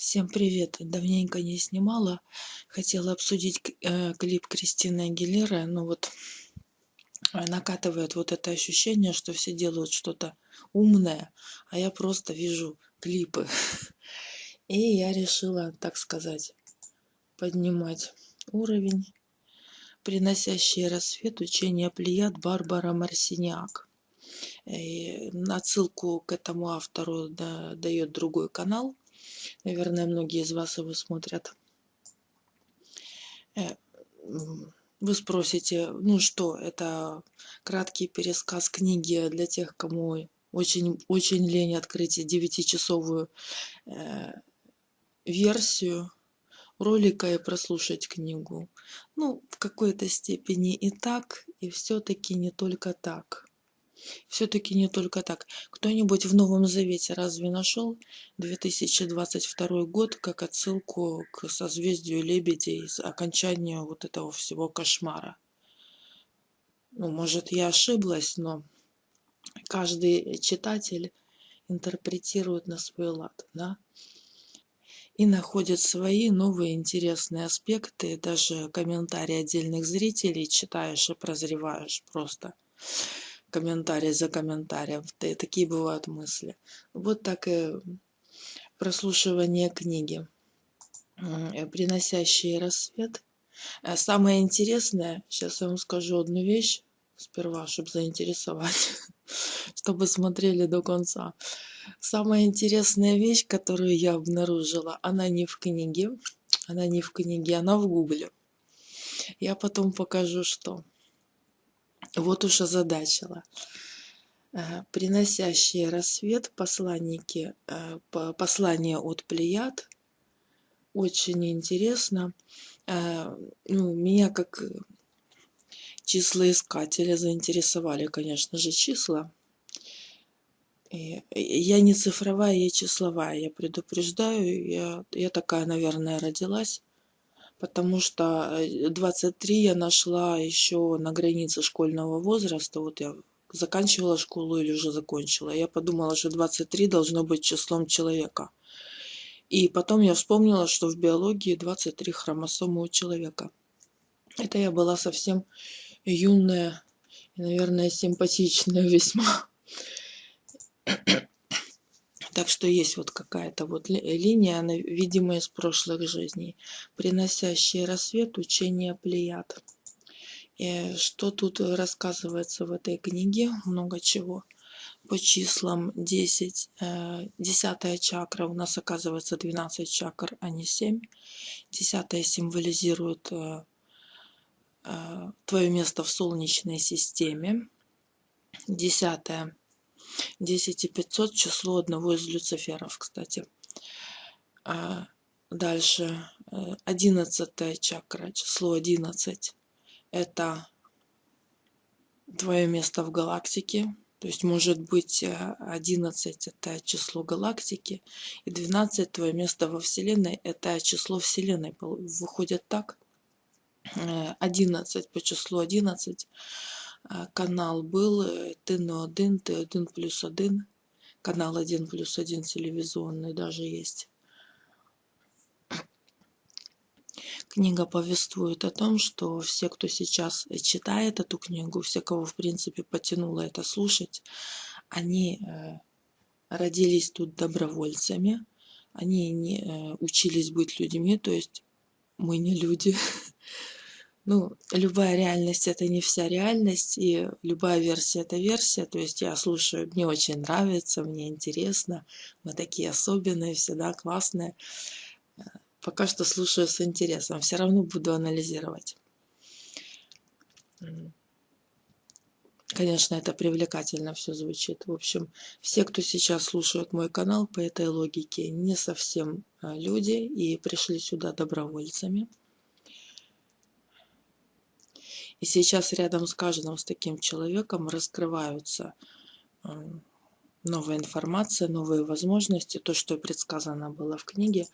Всем привет! Давненько не снимала. Хотела обсудить э, клип Кристины Агилеры. Ну вот э, накатывает вот это ощущение, что все делают что-то умное, а я просто вижу клипы. И я решила, так сказать, поднимать уровень. Приносящий рассвет учение Плеяд Барбара Марсиняк. И отсылку к этому автору дает другой канал Наверное, многие из вас его смотрят. Э, вы спросите, ну что, это краткий пересказ книги для тех, кому очень, очень лень открыть девятичасовую э, версию ролика и прослушать книгу. Ну, в какой-то степени и так, и все-таки не только так. Все-таки не только так. Кто-нибудь в Новом Завете разве нашел 2022 год как отсылку к созвездию лебедей, окончанию вот этого всего кошмара? Ну, может, я ошиблась, но каждый читатель интерпретирует на свой лад, да? и находит свои новые интересные аспекты, даже комментарии отдельных зрителей читаешь и прозреваешь просто комментарий за комментарием. Такие бывают мысли. Вот так и прослушивание книги, э, приносящие рассвет. Э, самое интересное, сейчас я вам скажу одну вещь, сперва, чтобы заинтересовать, чтобы смотрели до конца. Самая интересная вещь, которую я обнаружила, она не в книге, она не в книге, она в гугле. Я потом покажу, что вот уж озадачила. Э, приносящие рассвет посланники, э, послание от Плеяд. Очень интересно. Э, ну, меня как числоискателя заинтересовали, конечно же, числа. Я не цифровая, я числовая, я предупреждаю. Я, я такая, наверное, родилась потому что 23 э, я нашла еще на границе школьного возраста. Вот я заканчивала школу или уже закончила. Я подумала, что 23 должно быть числом человека. И потом я вспомнила, что в биологии 23 хромосомы у человека. Это я была совсем юная и, наверное, симпатичная весьма. Так что есть вот какая-то вот линия, она видимая из прошлых жизней, приносящая рассвет учения Плеяд. И что тут рассказывается в этой книге? Много чего. По числам 10, 10 э, чакра у нас оказывается 12 чакр, а не 7. 10 символизирует э, э, твое место в Солнечной системе. 10 10 и 500 число одного из люциферов, кстати. А дальше 11 э, чакра, число 11. Это твое место в галактике. То есть может быть 11 э, это число галактики, и 12 твое место во Вселенной это число Вселенной. Выходит так. 11 э, по числу 11 а, канал был ТНО1, Т1 плюс 1, канал 1 плюс 1 телевизионный даже есть. Книга повествует о том, что все, кто сейчас читает эту книгу, все, кого в принципе потянуло это слушать, они э, родились тут добровольцами, они не э, учились быть людьми, то есть мы не люди, ну, любая реальность это не вся реальность, и любая версия это версия. То есть я слушаю, мне очень нравится, мне интересно, мы такие особенные, всегда классные. Э, пока что слушаю с интересом, все равно буду анализировать. Конечно, это привлекательно все звучит. В общем, все, кто сейчас слушает мой канал по этой логике, не совсем э, люди и пришли сюда добровольцами. И сейчас рядом с каждым с таким человеком раскрываются эм, новая информация, новые возможности, то, что предсказано было в книге.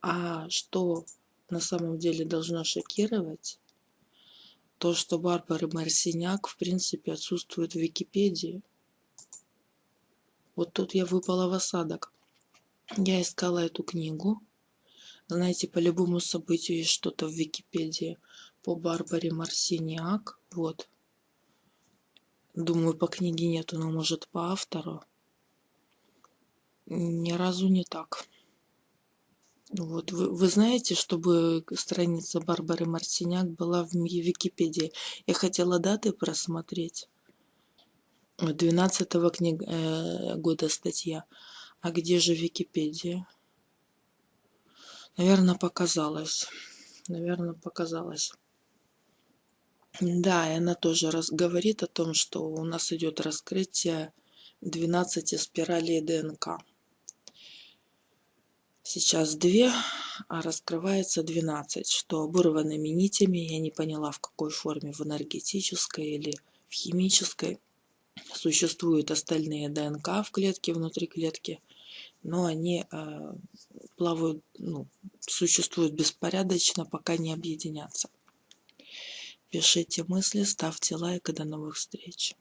А что на самом деле должно шокировать, то, что Барбара Марсиняк, в принципе, отсутствует в Википедии. Вот тут я выпала в осадок. Я искала эту книгу Знаете, по любому событию есть что-то в Википедии по Барбаре Марсиниак. Вот. Думаю, по книге нету, но может по автору. Ни разу не так. Вот, вы, вы знаете, чтобы страница Барбары Марсиняк была в Википедии. Я хотела даты просмотреть. 12 -го книг, э, года статья. А где же Википедия? Наверное, показалось. Наверное, показалось. Да, и она тоже раз, говорит о том, что у нас идет раскрытие 12 спиралей ДНК. Сейчас две, а раскрывается 12, что оборванными нитями, я не поняла в какой форме, в энергетической или в химической. Существуют остальные ДНК в клетке, внутри клетки, но они э, плавают, ну, существуют беспорядочно, пока не объединятся. Пишите мысли, ставьте лайк и до новых встреч.